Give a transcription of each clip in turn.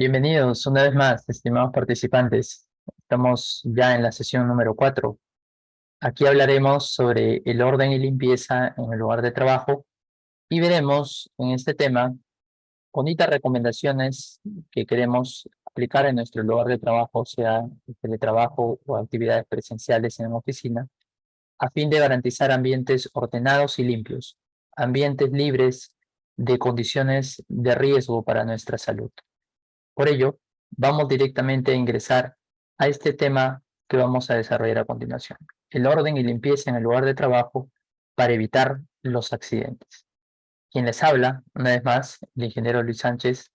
Bienvenidos una vez más, estimados participantes. Estamos ya en la sesión número 4. Aquí hablaremos sobre el orden y limpieza en el lugar de trabajo y veremos en este tema bonitas recomendaciones que queremos aplicar en nuestro lugar de trabajo, sea teletrabajo o actividades presenciales en la oficina, a fin de garantizar ambientes ordenados y limpios, ambientes libres de condiciones de riesgo para nuestra salud. Por ello, vamos directamente a ingresar a este tema que vamos a desarrollar a continuación. El orden y limpieza en el lugar de trabajo para evitar los accidentes. Quien les habla, una vez más, el ingeniero Luis Sánchez.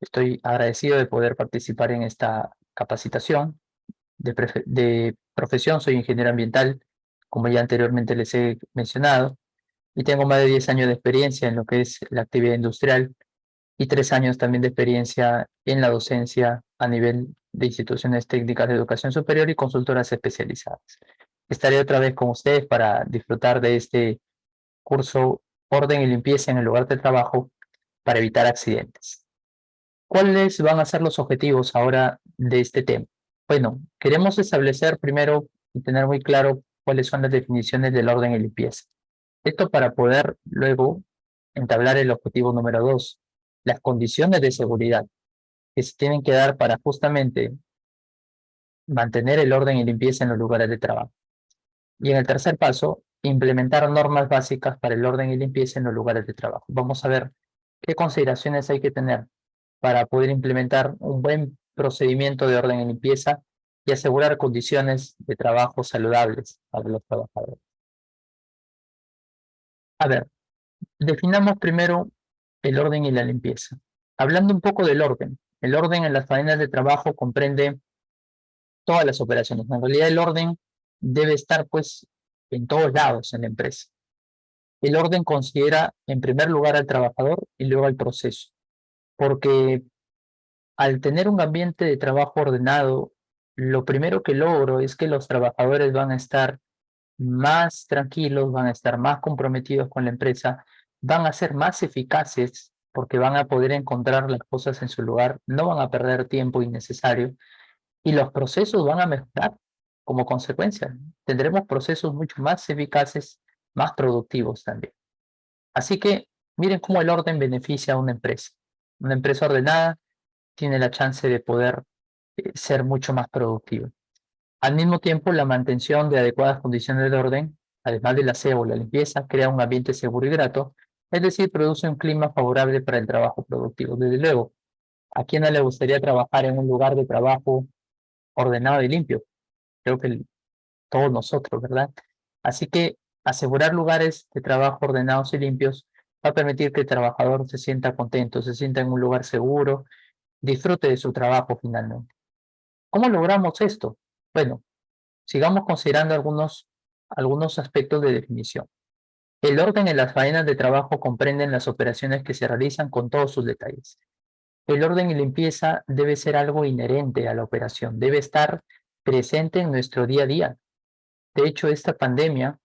Estoy agradecido de poder participar en esta capacitación. De, de profesión soy ingeniero ambiental, como ya anteriormente les he mencionado, y tengo más de 10 años de experiencia en lo que es la actividad industrial y tres años también de experiencia en la docencia a nivel de instituciones técnicas de educación superior y consultoras especializadas. Estaré otra vez con ustedes para disfrutar de este curso Orden y Limpieza en el lugar de trabajo para evitar accidentes. ¿Cuáles van a ser los objetivos ahora de este tema? Bueno, queremos establecer primero y tener muy claro cuáles son las definiciones del orden y limpieza. Esto para poder luego entablar el objetivo número dos, las condiciones de seguridad que se tienen que dar para justamente mantener el orden y limpieza en los lugares de trabajo. Y en el tercer paso, implementar normas básicas para el orden y limpieza en los lugares de trabajo. Vamos a ver qué consideraciones hay que tener para poder implementar un buen procedimiento de orden y limpieza y asegurar condiciones de trabajo saludables para los trabajadores. A ver, definamos primero el orden y la limpieza. Hablando un poco del orden, el orden en las faenas de trabajo comprende todas las operaciones. En realidad el orden debe estar pues en todos lados en la empresa. El orden considera en primer lugar al trabajador y luego al proceso, porque al tener un ambiente de trabajo ordenado, lo primero que logro es que los trabajadores van a estar más tranquilos, van a estar más comprometidos con la empresa van a ser más eficaces porque van a poder encontrar las cosas en su lugar, no van a perder tiempo innecesario y los procesos van a mejorar como consecuencia. Tendremos procesos mucho más eficaces, más productivos también. Así que miren cómo el orden beneficia a una empresa. Una empresa ordenada tiene la chance de poder eh, ser mucho más productiva. Al mismo tiempo, la mantención de adecuadas condiciones de orden, además del aseo o la limpieza, crea un ambiente seguro y grato es decir, produce un clima favorable para el trabajo productivo. Desde luego, ¿a quién no le gustaría trabajar en un lugar de trabajo ordenado y limpio? Creo que todos nosotros, ¿verdad? Así que asegurar lugares de trabajo ordenados y limpios va a permitir que el trabajador se sienta contento, se sienta en un lugar seguro, disfrute de su trabajo finalmente. ¿Cómo logramos esto? Bueno, sigamos considerando algunos, algunos aspectos de definición. El orden en las faenas de trabajo comprenden las operaciones que se realizan con todos sus detalles. El orden y limpieza debe ser algo inherente a la operación, debe estar presente en nuestro día a día. De hecho, esta pandemia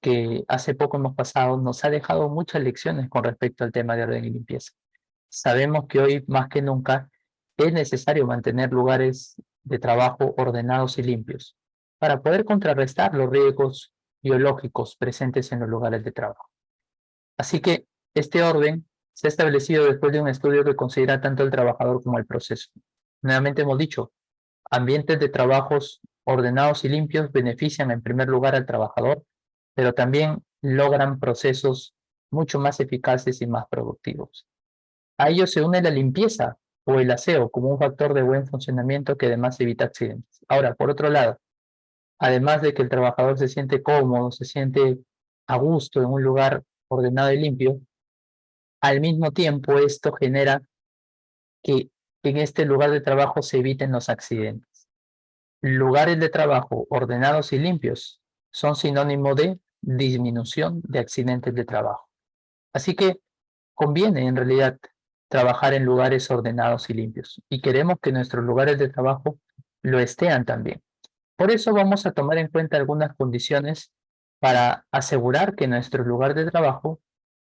que hace poco hemos pasado nos ha dejado muchas lecciones con respecto al tema de orden y limpieza. Sabemos que hoy más que nunca es necesario mantener lugares de trabajo ordenados y limpios para poder contrarrestar los riesgos biológicos presentes en los lugares de trabajo. Así que este orden se ha establecido después de un estudio que considera tanto el trabajador como el proceso. Nuevamente hemos dicho, ambientes de trabajos ordenados y limpios benefician en primer lugar al trabajador, pero también logran procesos mucho más eficaces y más productivos. A ello se une la limpieza o el aseo como un factor de buen funcionamiento que además evita accidentes. Ahora, por otro lado, además de que el trabajador se siente cómodo, se siente a gusto en un lugar ordenado y limpio, al mismo tiempo esto genera que en este lugar de trabajo se eviten los accidentes. Lugares de trabajo ordenados y limpios son sinónimo de disminución de accidentes de trabajo. Así que conviene en realidad trabajar en lugares ordenados y limpios y queremos que nuestros lugares de trabajo lo estén también. Por eso vamos a tomar en cuenta algunas condiciones para asegurar que nuestro lugar de trabajo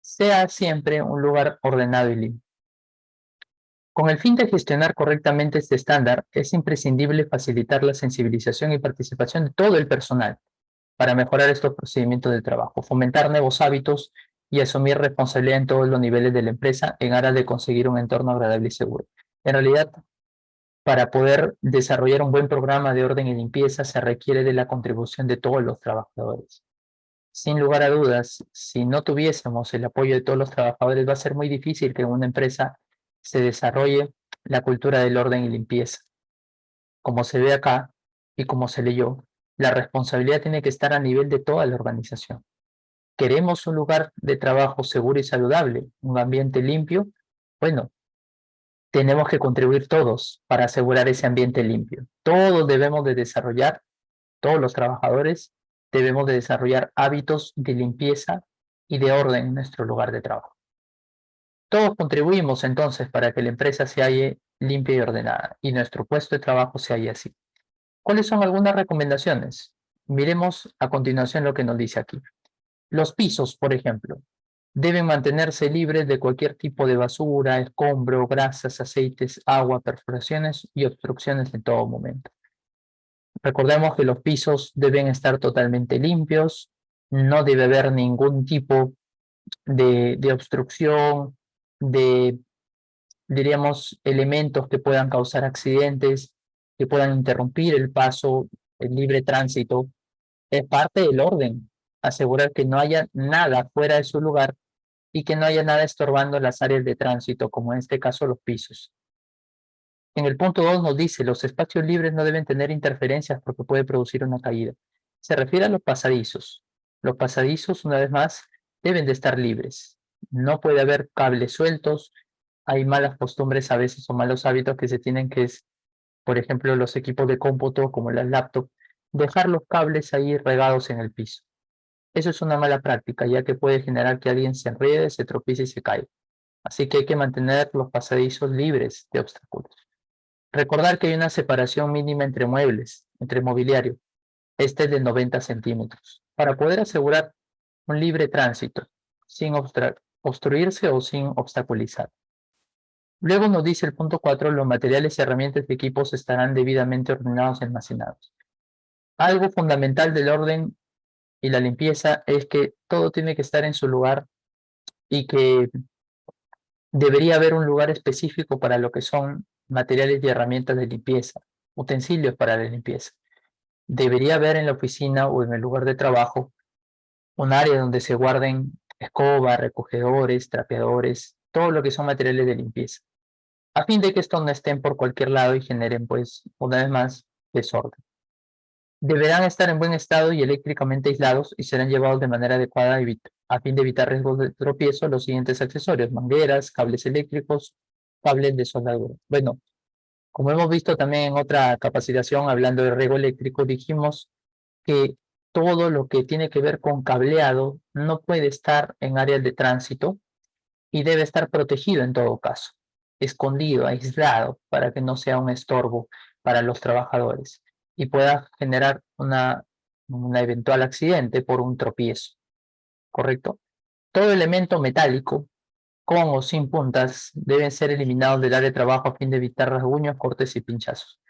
sea siempre un lugar ordenado y limpio. Con el fin de gestionar correctamente este estándar, es imprescindible facilitar la sensibilización y participación de todo el personal para mejorar estos procedimientos de trabajo, fomentar nuevos hábitos y asumir responsabilidad en todos los niveles de la empresa en aras de conseguir un entorno agradable y seguro. En realidad, para poder desarrollar un buen programa de orden y limpieza se requiere de la contribución de todos los trabajadores. Sin lugar a dudas, si no tuviésemos el apoyo de todos los trabajadores, va a ser muy difícil que una empresa se desarrolle la cultura del orden y limpieza. Como se ve acá y como se leyó, la responsabilidad tiene que estar a nivel de toda la organización. ¿Queremos un lugar de trabajo seguro y saludable, un ambiente limpio? Bueno, tenemos que contribuir todos para asegurar ese ambiente limpio. Todos debemos de desarrollar, todos los trabajadores debemos de desarrollar hábitos de limpieza y de orden en nuestro lugar de trabajo. Todos contribuimos entonces para que la empresa se halle limpia y ordenada y nuestro puesto de trabajo se halle así. ¿Cuáles son algunas recomendaciones? Miremos a continuación lo que nos dice aquí. Los pisos, por ejemplo, deben mantenerse libres de cualquier tipo de basura, escombro, grasas, aceites, agua, perforaciones y obstrucciones en todo momento. Recordemos que los pisos deben estar totalmente limpios, no debe haber ningún tipo de, de obstrucción, de, diríamos, elementos que puedan causar accidentes, que puedan interrumpir el paso, el libre tránsito. Es parte del orden, asegurar que no haya nada fuera de su lugar y que no haya nada estorbando las áreas de tránsito, como en este caso los pisos. En el punto 2 nos dice, los espacios libres no deben tener interferencias porque puede producir una caída. Se refiere a los pasadizos. Los pasadizos, una vez más, deben de estar libres no puede haber cables sueltos, hay malas costumbres a veces o malos hábitos que se tienen que es, por ejemplo, los equipos de cómputo como las laptops, dejar los cables ahí regados en el piso. Eso es una mala práctica, ya que puede generar que alguien se enrede, se tropiece y se caiga. Así que hay que mantener los pasadizos libres de obstáculos. Recordar que hay una separación mínima entre muebles, entre mobiliario. Este es de 90 centímetros, para poder asegurar un libre tránsito, sin obstruirse o sin obstaculizar. Luego nos dice el punto 4, los materiales, herramientas y equipos estarán debidamente ordenados y almacenados. Algo fundamental del orden y la limpieza es que todo tiene que estar en su lugar y que debería haber un lugar específico para lo que son materiales y herramientas de limpieza, utensilios para la limpieza. Debería haber en la oficina o en el lugar de trabajo un área donde se guarden escoba, recogedores, trapeadores, todo lo que son materiales de limpieza, a fin de que estos no estén por cualquier lado y generen, pues, una vez más, desorden. Deberán estar en buen estado y eléctricamente aislados y serán llevados de manera adecuada a fin de evitar riesgos de tropiezo los siguientes accesorios, mangueras, cables eléctricos, cables de soldadura. Bueno, como hemos visto también en otra capacitación hablando de riesgo eléctrico, dijimos que todo lo que tiene que ver con cableado no puede estar en áreas de tránsito y debe estar protegido en todo caso, escondido, aislado, para que no sea un estorbo para los trabajadores y pueda generar una, un eventual accidente por un tropiezo, ¿correcto? Todo elemento metálico, con o sin puntas, deben ser eliminados del área de trabajo a fin de evitar rasguños, cortes y pinchazos.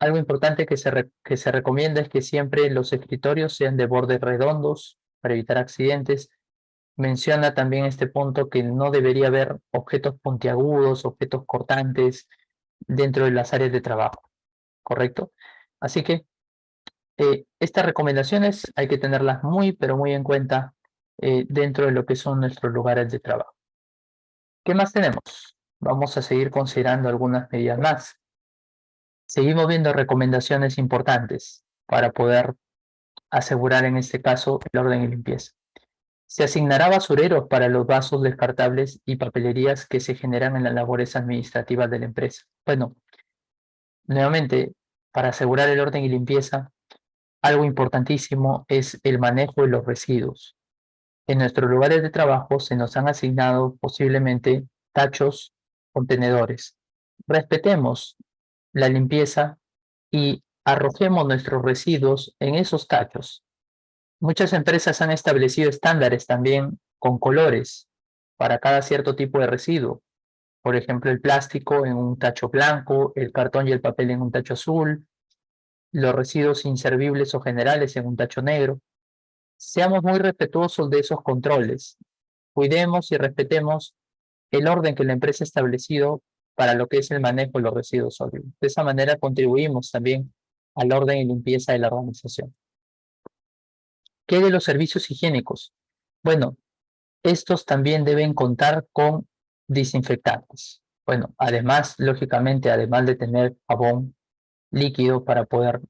Algo importante que se, que se recomienda es que siempre los escritorios sean de bordes redondos para evitar accidentes. Menciona también este punto que no debería haber objetos puntiagudos, objetos cortantes dentro de las áreas de trabajo, ¿correcto? Así que eh, estas recomendaciones hay que tenerlas muy, pero muy en cuenta eh, dentro de lo que son nuestros lugares de trabajo. ¿Qué más tenemos? Vamos a seguir considerando algunas medidas más. Seguimos viendo recomendaciones importantes para poder asegurar en este caso el orden y limpieza. Se asignará basureros para los vasos descartables y papelerías que se generan en las labores administrativas de la empresa. Bueno, nuevamente, para asegurar el orden y limpieza, algo importantísimo es el manejo de los residuos. En nuestros lugares de trabajo se nos han asignado posiblemente tachos, contenedores. Respetemos la limpieza y arrojemos nuestros residuos en esos tachos. Muchas empresas han establecido estándares también con colores para cada cierto tipo de residuo. Por ejemplo, el plástico en un tacho blanco, el cartón y el papel en un tacho azul, los residuos inservibles o generales en un tacho negro. Seamos muy respetuosos de esos controles. Cuidemos y respetemos el orden que la empresa ha establecido para lo que es el manejo de los residuos sólidos. De esa manera contribuimos también al orden y limpieza de la organización. ¿Qué de los servicios higiénicos? Bueno, estos también deben contar con desinfectantes. Bueno, además, lógicamente, además de tener jabón líquido para poder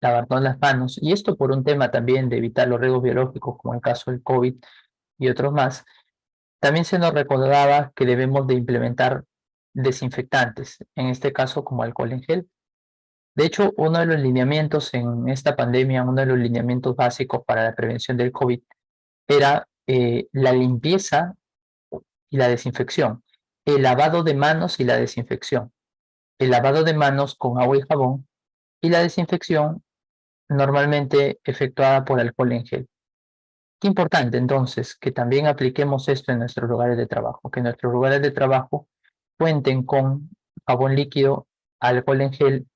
lavarnos las manos, y esto por un tema también de evitar los riesgos biológicos, como el caso del COVID y otros más, también se nos recordaba que debemos de implementar desinfectantes, en este caso como alcohol en gel. De hecho, uno de los lineamientos en esta pandemia, uno de los lineamientos básicos para la prevención del COVID era eh, la limpieza y la desinfección, el lavado de manos y la desinfección, el lavado de manos con agua y jabón y la desinfección normalmente efectuada por alcohol en gel. Qué importante entonces que también apliquemos esto en nuestros lugares de trabajo, que nuestros lugares de trabajo cuenten con jabón líquido, alcohol en gel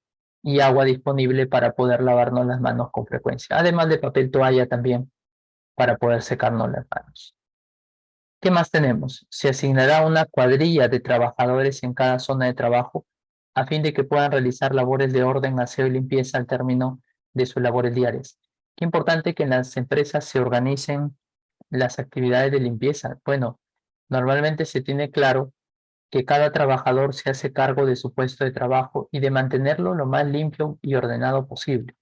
y agua disponible para poder lavarnos las manos con frecuencia, además de papel toalla también para poder secarnos las manos. ¿Qué más tenemos? Se asignará una cuadrilla de trabajadores en cada zona de trabajo a fin de que puedan realizar labores de orden, aseo y limpieza al término de sus labores diarias. Qué importante que en las empresas se organicen las actividades de limpieza. Bueno, normalmente se tiene claro que cada trabajador se hace cargo de su puesto de trabajo y de mantenerlo lo más limpio y ordenado posible.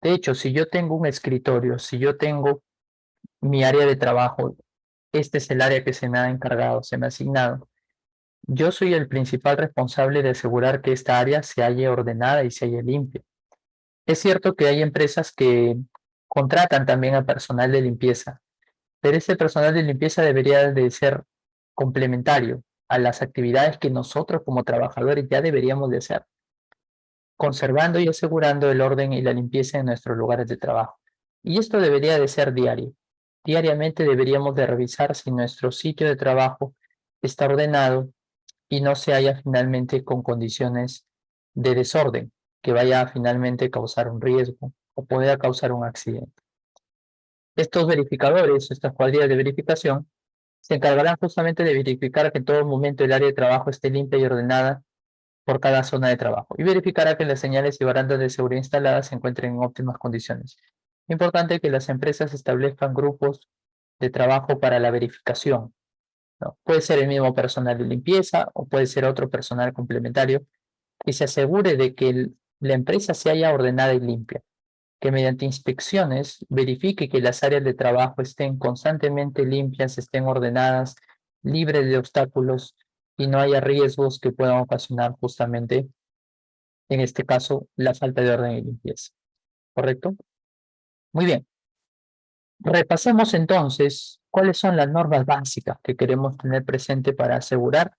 De hecho, si yo tengo un escritorio, si yo tengo mi área de trabajo, este es el área que se me ha encargado, se me ha asignado, yo soy el principal responsable de asegurar que esta área se haya ordenada y se haya limpia. Es cierto que hay empresas que contratan también a personal de limpieza, pero ese personal de limpieza debería de ser complementario, a las actividades que nosotros como trabajadores ya deberíamos de hacer, conservando y asegurando el orden y la limpieza en nuestros lugares de trabajo. Y esto debería de ser diario. Diariamente deberíamos de revisar si nuestro sitio de trabajo está ordenado y no se haya finalmente con condiciones de desorden que vaya a finalmente causar un riesgo o pueda causar un accidente. Estos verificadores, estas cuadrillas de verificación, se encargarán justamente de verificar que en todo momento el área de trabajo esté limpia y ordenada por cada zona de trabajo y verificará que las señales y barandas de seguridad instaladas se encuentren en óptimas condiciones. Importante que las empresas establezcan grupos de trabajo para la verificación. Puede ser el mismo personal de limpieza o puede ser otro personal complementario que se asegure de que la empresa se haya ordenada y limpia que mediante inspecciones verifique que las áreas de trabajo estén constantemente limpias, estén ordenadas, libres de obstáculos y no haya riesgos que puedan ocasionar justamente, en este caso, la falta de orden y limpieza. ¿Correcto? Muy bien. Repasemos entonces cuáles son las normas básicas que queremos tener presente para asegurar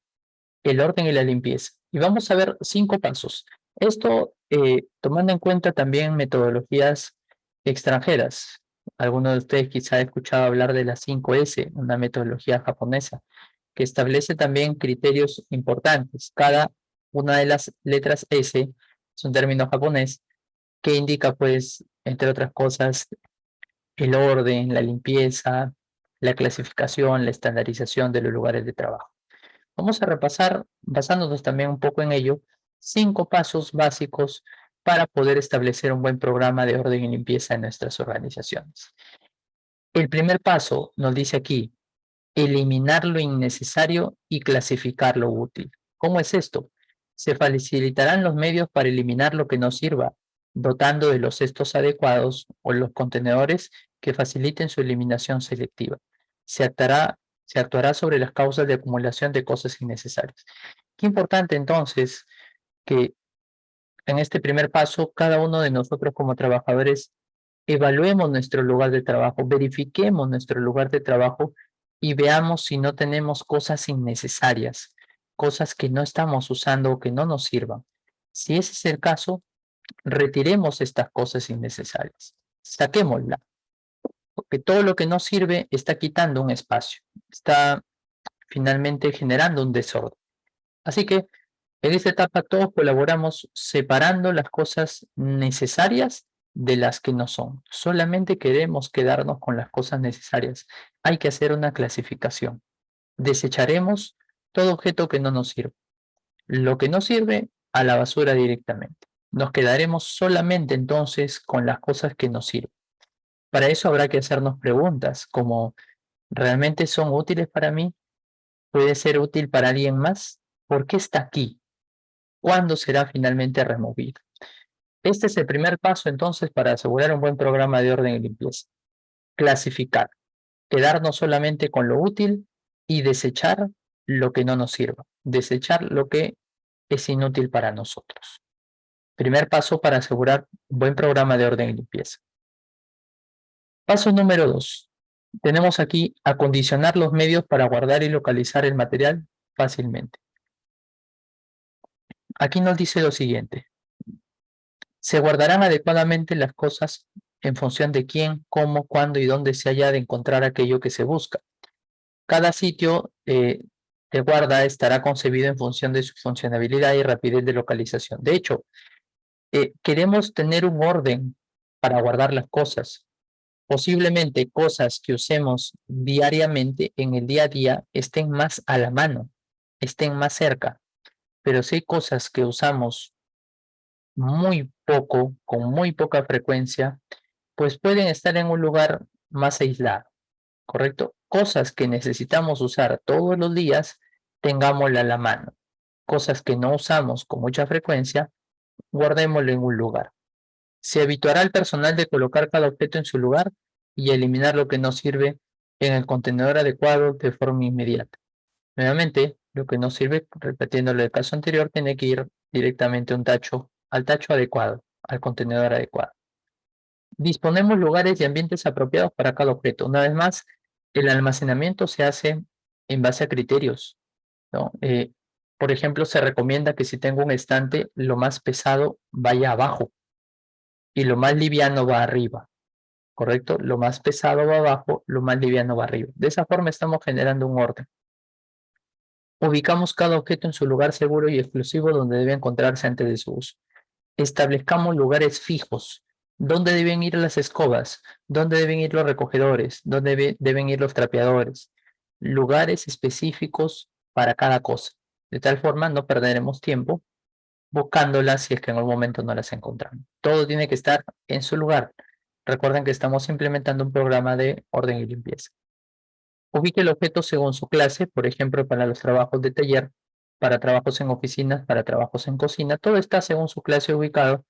el orden y la limpieza. Y vamos a ver cinco pasos. Esto eh, tomando en cuenta también metodologías extranjeras. Algunos de ustedes quizá han escuchado hablar de la 5S, una metodología japonesa, que establece también criterios importantes. Cada una de las letras S es un término japonés que indica, pues, entre otras cosas, el orden, la limpieza, la clasificación, la estandarización de los lugares de trabajo. Vamos a repasar, basándonos también un poco en ello, cinco pasos básicos para poder establecer un buen programa de orden y limpieza en nuestras organizaciones. El primer paso nos dice aquí, eliminar lo innecesario y clasificar lo útil. ¿Cómo es esto? Se facilitarán los medios para eliminar lo que no sirva, dotando de los cestos adecuados o los contenedores que faciliten su eliminación selectiva. Se actuará, sobre las causas de acumulación de cosas innecesarias. Qué importante entonces que en este primer paso, cada uno de nosotros como trabajadores evaluemos nuestro lugar de trabajo, verifiquemos nuestro lugar de trabajo y veamos si no tenemos cosas innecesarias, cosas que no estamos usando o que no nos sirvan. Si ese es el caso, retiremos estas cosas innecesarias, saquémosla, porque todo lo que no sirve está quitando un espacio, está finalmente generando un desorden. Así que en esta etapa todos colaboramos separando las cosas necesarias de las que no son. Solamente queremos quedarnos con las cosas necesarias. Hay que hacer una clasificación. Desecharemos todo objeto que no nos sirve. Lo que no sirve, a la basura directamente. Nos quedaremos solamente entonces con las cosas que nos sirven. Para eso habrá que hacernos preguntas como, ¿realmente son útiles para mí? ¿Puede ser útil para alguien más? ¿Por qué está aquí? ¿Cuándo será finalmente removido? Este es el primer paso entonces para asegurar un buen programa de orden y limpieza. Clasificar. Quedarnos solamente con lo útil y desechar lo que no nos sirva. Desechar lo que es inútil para nosotros. Primer paso para asegurar un buen programa de orden y limpieza. Paso número dos. Tenemos aquí acondicionar los medios para guardar y localizar el material fácilmente. Aquí nos dice lo siguiente. Se guardarán adecuadamente las cosas en función de quién, cómo, cuándo y dónde se haya de encontrar aquello que se busca. Cada sitio eh, de guarda estará concebido en función de su funcionalidad y rapidez de localización. De hecho, eh, queremos tener un orden para guardar las cosas. Posiblemente cosas que usemos diariamente en el día a día estén más a la mano, estén más cerca. Pero si hay cosas que usamos muy poco, con muy poca frecuencia, pues pueden estar en un lugar más aislado, ¿correcto? Cosas que necesitamos usar todos los días, tengámosla a la mano. Cosas que no usamos con mucha frecuencia, guardémoslo en un lugar. Se habituará al personal de colocar cada objeto en su lugar y eliminar lo que no sirve en el contenedor adecuado de forma inmediata. Nuevamente, lo que no sirve, repitiéndolo del caso anterior, tiene que ir directamente un tacho, al tacho adecuado, al contenedor adecuado. Disponemos lugares y ambientes apropiados para cada objeto. Una vez más, el almacenamiento se hace en base a criterios. ¿no? Eh, por ejemplo, se recomienda que si tengo un estante, lo más pesado vaya abajo y lo más liviano va arriba. ¿Correcto? Lo más pesado va abajo, lo más liviano va arriba. De esa forma estamos generando un orden. Ubicamos cada objeto en su lugar seguro y exclusivo donde debe encontrarse antes de su uso. Establezcamos lugares fijos. ¿Dónde deben ir las escobas? ¿Dónde deben ir los recogedores? ¿Dónde deben ir los trapeadores? Lugares específicos para cada cosa. De tal forma no perderemos tiempo buscándolas si es que en algún momento no las encontramos. Todo tiene que estar en su lugar. Recuerden que estamos implementando un programa de orden y limpieza. Ubique el objeto según su clase, por ejemplo, para los trabajos de taller, para trabajos en oficinas, para trabajos en cocina. Todo está según su clase ubicado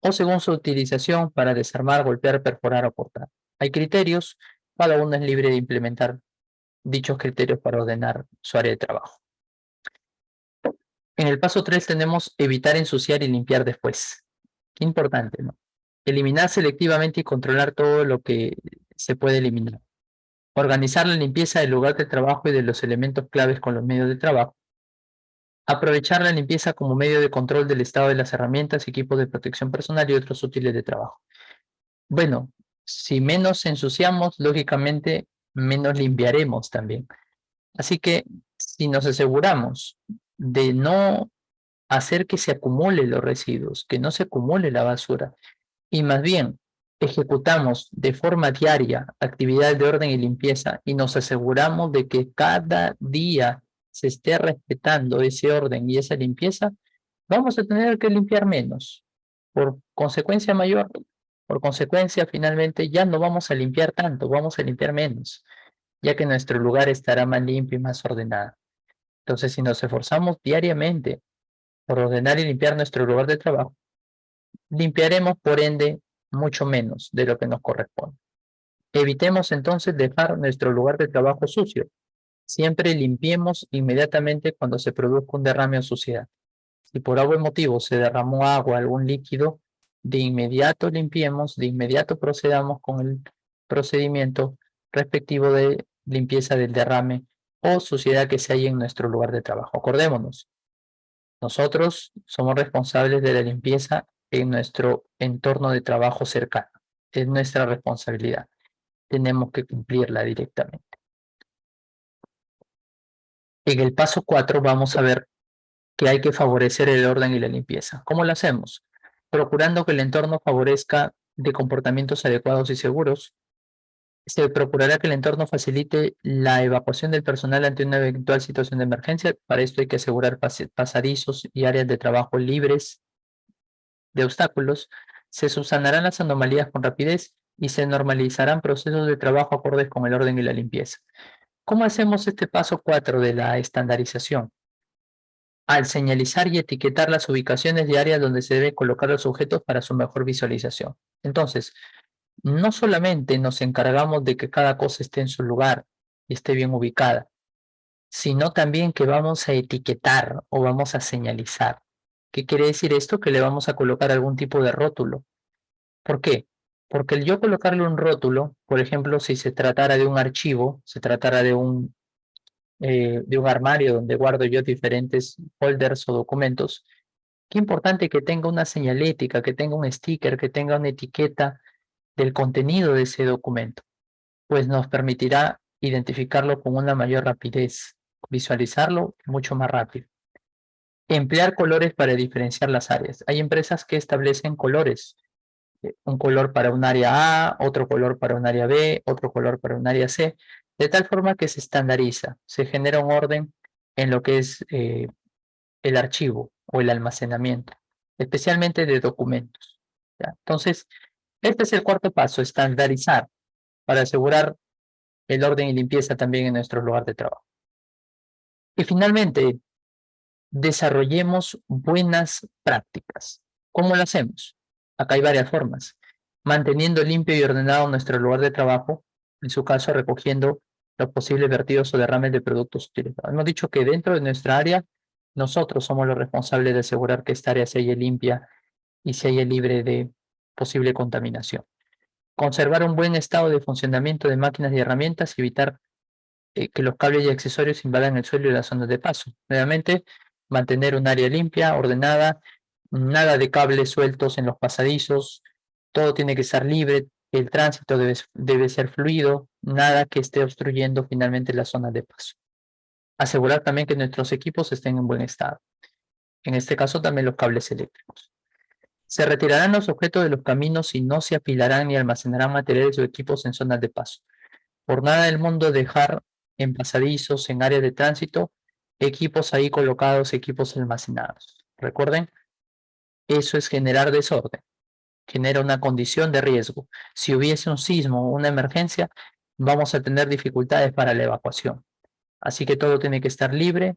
o según su utilización para desarmar, golpear, perforar o cortar. Hay criterios, cada uno es libre de implementar dichos criterios para ordenar su área de trabajo. En el paso 3 tenemos evitar ensuciar y limpiar después. Qué importante, ¿no? Eliminar selectivamente y controlar todo lo que se puede eliminar. Organizar la limpieza del lugar de trabajo y de los elementos claves con los medios de trabajo. Aprovechar la limpieza como medio de control del estado de las herramientas, equipos de protección personal y otros útiles de trabajo. Bueno, si menos ensuciamos, lógicamente menos limpiaremos también. Así que si nos aseguramos de no hacer que se acumulen los residuos, que no se acumule la basura, y más bien ejecutamos de forma diaria actividades de orden y limpieza y nos aseguramos de que cada día se esté respetando ese orden y esa limpieza, vamos a tener que limpiar menos. Por consecuencia mayor, por consecuencia finalmente ya no vamos a limpiar tanto, vamos a limpiar menos, ya que nuestro lugar estará más limpio y más ordenado. Entonces, si nos esforzamos diariamente por ordenar y limpiar nuestro lugar de trabajo, limpiaremos por ende mucho menos de lo que nos corresponde. Evitemos entonces dejar nuestro lugar de trabajo sucio. Siempre limpiemos inmediatamente cuando se produzca un derrame o suciedad. Si por algún motivo se derramó agua, algún líquido, de inmediato limpiemos, de inmediato procedamos con el procedimiento respectivo de limpieza del derrame o suciedad que se haya en nuestro lugar de trabajo. Acordémonos, nosotros somos responsables de la limpieza en nuestro entorno de trabajo cercano. Es nuestra responsabilidad. Tenemos que cumplirla directamente. En el paso 4 vamos a ver que hay que favorecer el orden y la limpieza. ¿Cómo lo hacemos? Procurando que el entorno favorezca de comportamientos adecuados y seguros. Se procurará que el entorno facilite la evacuación del personal ante una eventual situación de emergencia. Para esto hay que asegurar pasadizos y áreas de trabajo libres de obstáculos. Se subsanarán las anomalías con rapidez y se normalizarán procesos de trabajo acordes con el orden y la limpieza. ¿Cómo hacemos este paso 4 de la estandarización? Al señalizar y etiquetar las ubicaciones de áreas donde se deben colocar los objetos para su mejor visualización. Entonces, no solamente nos encargamos de que cada cosa esté en su lugar y esté bien ubicada, sino también que vamos a etiquetar o vamos a señalizar. ¿Qué quiere decir esto? Que le vamos a colocar algún tipo de rótulo. ¿Por qué? Porque el yo colocarle un rótulo, por ejemplo, si se tratara de un archivo, se tratara de un, eh, de un armario donde guardo yo diferentes folders o documentos, qué importante que tenga una señalética, que tenga un sticker, que tenga una etiqueta del contenido de ese documento, pues nos permitirá identificarlo con una mayor rapidez, visualizarlo mucho más rápido. Emplear colores para diferenciar las áreas. Hay empresas que establecen colores un color para un área A, otro color para un área B, otro color para un área C, de tal forma que se estandariza, se genera un orden en lo que es eh, el archivo o el almacenamiento, especialmente de documentos. Entonces, este es el cuarto paso, estandarizar, para asegurar el orden y limpieza también en nuestro lugar de trabajo. Y finalmente, desarrollemos buenas prácticas. ¿Cómo lo hacemos? Acá hay varias formas. Manteniendo limpio y ordenado nuestro lugar de trabajo, en su caso recogiendo los posibles vertidos o derrames de productos utilizados. Hemos dicho que dentro de nuestra área, nosotros somos los responsables de asegurar que esta área se haya limpia y se haya libre de posible contaminación. Conservar un buen estado de funcionamiento de máquinas y herramientas y evitar eh, que los cables y accesorios invadan el suelo y las zonas de paso. Nuevamente, mantener un área limpia, ordenada nada de cables sueltos en los pasadizos, todo tiene que estar libre, el tránsito debe, debe ser fluido, nada que esté obstruyendo finalmente la zona de paso. Asegurar también que nuestros equipos estén en buen estado. En este caso también los cables eléctricos. Se retirarán los objetos de los caminos y no se apilarán ni almacenarán materiales o equipos en zonas de paso. Por nada del mundo dejar en pasadizos, en áreas de tránsito, equipos ahí colocados, equipos almacenados. Recuerden, eso es generar desorden, genera una condición de riesgo. Si hubiese un sismo o una emergencia, vamos a tener dificultades para la evacuación. Así que todo tiene que estar libre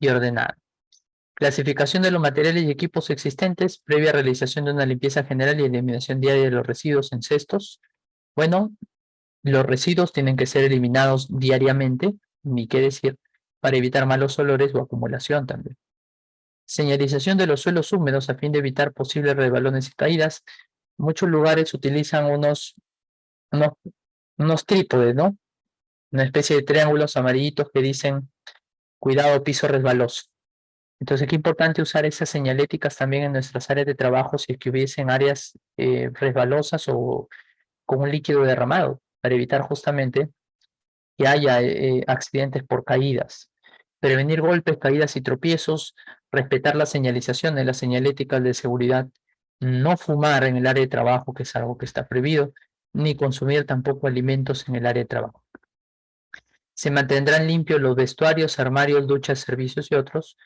y ordenado. Clasificación de los materiales y equipos existentes, previa realización de una limpieza general y eliminación diaria de los residuos en cestos. Bueno, los residuos tienen que ser eliminados diariamente, ni qué decir, para evitar malos olores o acumulación también. Señalización de los suelos húmedos a fin de evitar posibles rebalones y caídas. Muchos lugares utilizan unos, unos, trípodes, ¿no? Una especie de triángulos amarillitos que dicen cuidado piso resbaloso. Entonces, qué importante usar esas señaléticas también en nuestras áreas de trabajo si es que hubiesen áreas eh, resbalosas o con un líquido derramado, para evitar justamente que haya eh, accidentes por caídas. Prevenir golpes, caídas y tropiezos, respetar la señalización de las señaléticas de seguridad, no fumar en el área de trabajo, que es algo que está prohibido, ni consumir tampoco alimentos en el área de trabajo. Se mantendrán limpios los vestuarios, armarios, duchas, servicios y otros,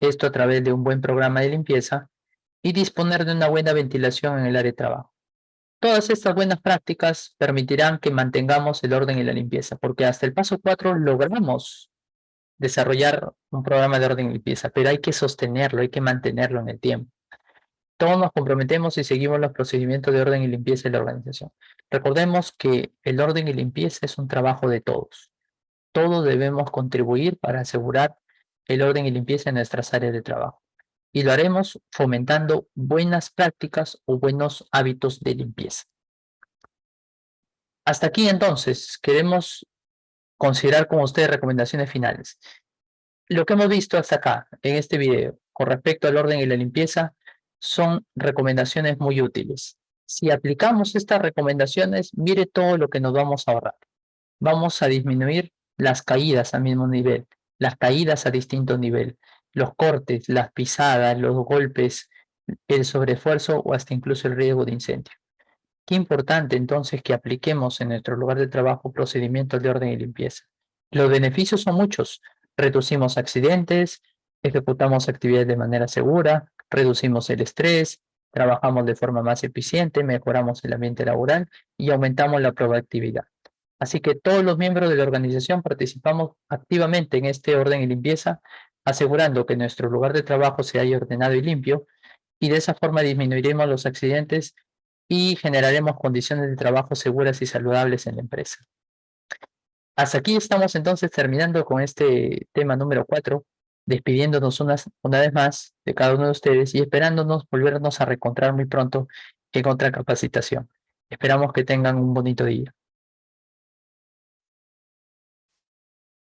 esto a través de un buen programa de limpieza, y disponer de una buena ventilación en el área de trabajo. Todas estas buenas prácticas permitirán que mantengamos el orden y la limpieza, porque hasta el paso 4 logramos desarrollar un programa de orden y limpieza, pero hay que sostenerlo, hay que mantenerlo en el tiempo. Todos nos comprometemos y seguimos los procedimientos de orden y limpieza de la organización. Recordemos que el orden y limpieza es un trabajo de todos. Todos debemos contribuir para asegurar el orden y limpieza en nuestras áreas de trabajo. Y lo haremos fomentando buenas prácticas o buenos hábitos de limpieza. Hasta aquí entonces, queremos considerar con ustedes recomendaciones finales. Lo que hemos visto hasta acá, en este video, con respecto al orden y la limpieza, son recomendaciones muy útiles. Si aplicamos estas recomendaciones, mire todo lo que nos vamos a ahorrar. Vamos a disminuir las caídas al mismo nivel, las caídas a distinto nivel, los cortes, las pisadas, los golpes, el sobreesfuerzo o hasta incluso el riesgo de incendio. Qué importante entonces que apliquemos en nuestro lugar de trabajo procedimientos de orden y limpieza. Los beneficios son muchos. Reducimos accidentes, ejecutamos actividades de manera segura, reducimos el estrés, trabajamos de forma más eficiente, mejoramos el ambiente laboral y aumentamos la productividad. Así que todos los miembros de la organización participamos activamente en este orden y limpieza, asegurando que nuestro lugar de trabajo se haya ordenado y limpio, y de esa forma disminuiremos los accidentes y generaremos condiciones de trabajo seguras y saludables en la empresa. Hasta aquí estamos entonces terminando con este tema número 4, despidiéndonos una, una vez más de cada uno de ustedes y esperándonos volvernos a reencontrar muy pronto en otra capacitación. Esperamos que tengan un bonito día.